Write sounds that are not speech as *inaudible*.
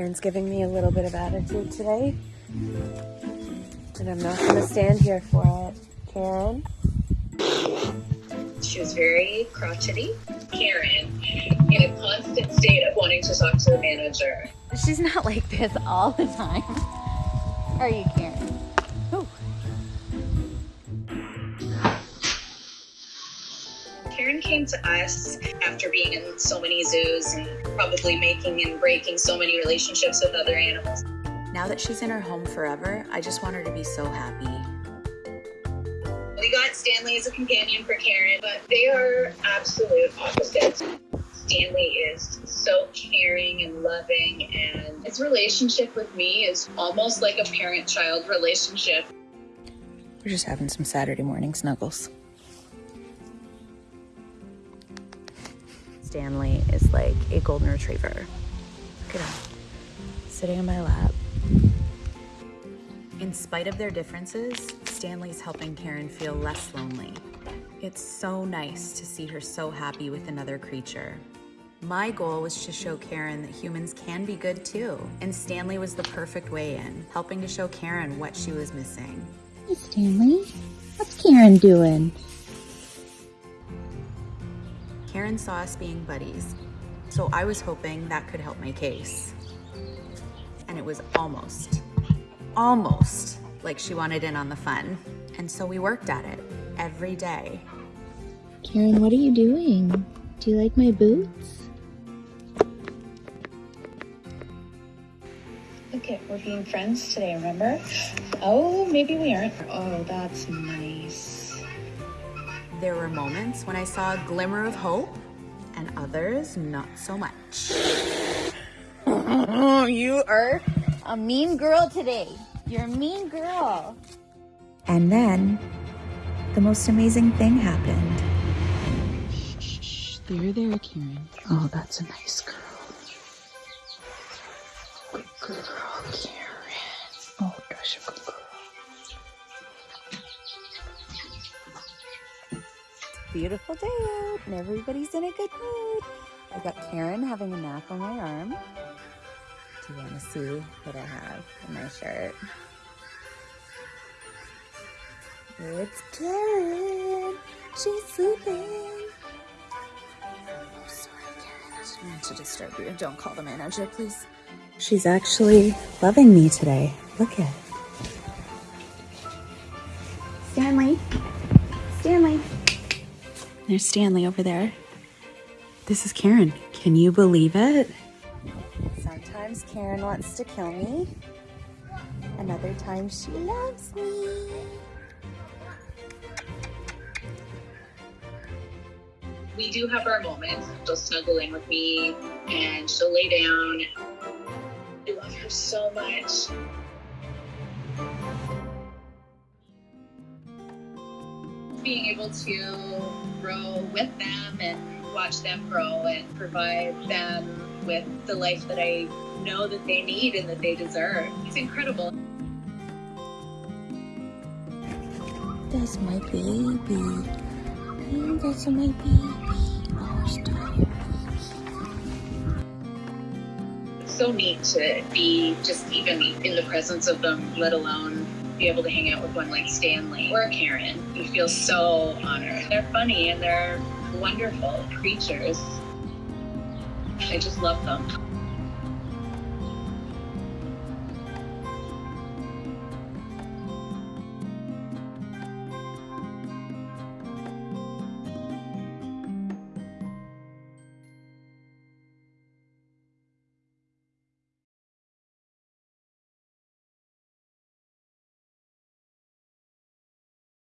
Karen's giving me a little bit of attitude today. And I'm not going to stand here for it. Karen? She was very crotchety. Karen, in a constant state of wanting to talk to the manager. She's not like this all the time. Are you, Karen? Karen came to us after being in so many zoos and probably making and breaking so many relationships with other animals. Now that she's in her home forever, I just want her to be so happy. We got Stanley as a companion for Karen, but they are absolute opposites. Stanley is so caring and loving, and his relationship with me is almost like a parent child relationship. We're just having some Saturday morning snuggles. Stanley is like a golden retriever. Look at him, sitting in my lap. In spite of their differences, Stanley's helping Karen feel less lonely. It's so nice to see her so happy with another creature. My goal was to show Karen that humans can be good too, and Stanley was the perfect way in, helping to show Karen what she was missing. Hey, Stanley. What's Karen doing? Karen saw us being buddies, so I was hoping that could help my case. And it was almost, almost like she wanted in on the fun. And so we worked at it every day. Karen, what are you doing? Do you like my boots? Okay, we're being friends today, remember? Oh, maybe we aren't. Oh, that's nice. There were moments when I saw a glimmer of hope, and others not so much. *laughs* you are a mean girl today. You're a mean girl. And then the most amazing thing happened. Shh, there, there, Karen. Oh, that's a nice girl. Good girl, Karen. Oh, gosh, a good girl. Beautiful day out, and everybody's in a good mood. I got Karen having a nap on my arm. Do you want to see what I have in my shirt? It's Karen. She's sleeping. Oh, sorry, Karen. I didn't mean to disturb you. Don't call the manager, please. She's actually loving me today. Look at it. Stanley. Stanley. There's Stanley over there. This is Karen. Can you believe it? Sometimes Karen wants to kill me. Another time she loves me. We do have our moments. She'll snuggle in with me and she'll lay down. I love her so much. Being able to grow with them and watch them grow and provide them with the life that I know that they need and that they deserve. It's incredible. That's my baby. Mm, that's my baby. So neat to be just even in the presence of them, let alone be able to hang out with one like Stanley or Karen. You feel so honored. They're funny and they're wonderful creatures. I just love them.